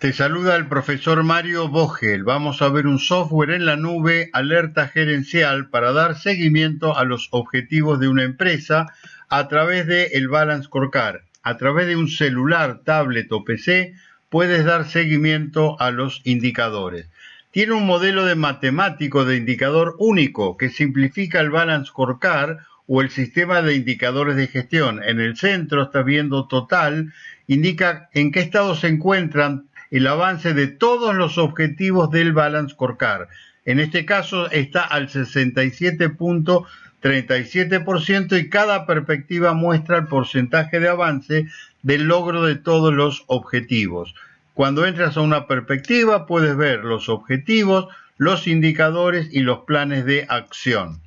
Te saluda el profesor Mario Vogel. Vamos a ver un software en la nube, alerta gerencial, para dar seguimiento a los objetivos de una empresa a través de el Balance Scorecard. A través de un celular, tablet o PC, puedes dar seguimiento a los indicadores. Tiene un modelo de matemático de indicador único que simplifica el Balance Scorecard o el sistema de indicadores de gestión. En el centro estás viendo total, indica en qué estado se encuentran el avance de todos los objetivos del Balance Scorecard. En este caso está al 67.37% y cada perspectiva muestra el porcentaje de avance del logro de todos los objetivos. Cuando entras a una perspectiva puedes ver los objetivos, los indicadores y los planes de acción.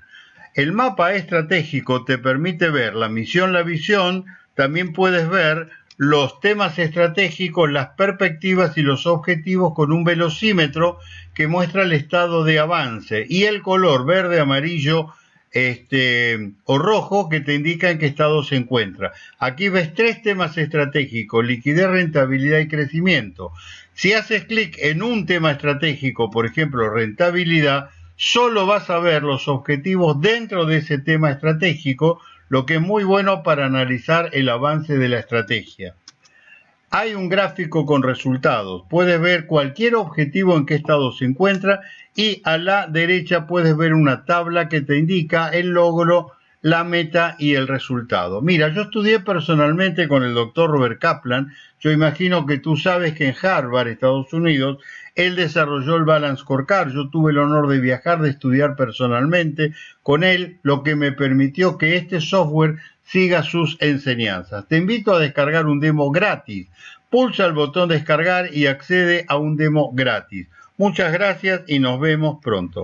El mapa estratégico te permite ver la misión, la visión, también puedes ver los temas estratégicos, las perspectivas y los objetivos con un velocímetro que muestra el estado de avance y el color verde, amarillo este, o rojo que te indica en qué estado se encuentra. Aquí ves tres temas estratégicos, liquidez, rentabilidad y crecimiento. Si haces clic en un tema estratégico, por ejemplo, rentabilidad, solo vas a ver los objetivos dentro de ese tema estratégico, lo que es muy bueno para analizar el avance de la estrategia. Hay un gráfico con resultados. Puedes ver cualquier objetivo en qué estado se encuentra y a la derecha puedes ver una tabla que te indica el logro, la meta y el resultado. Mira, yo estudié personalmente con el doctor Robert Kaplan. Yo imagino que tú sabes que en Harvard, Estados Unidos, él desarrolló el Balance Scorecard. Yo tuve el honor de viajar, de estudiar personalmente con él, lo que me permitió que este software siga sus enseñanzas. Te invito a descargar un demo gratis. Pulsa el botón descargar y accede a un demo gratis. Muchas gracias y nos vemos pronto.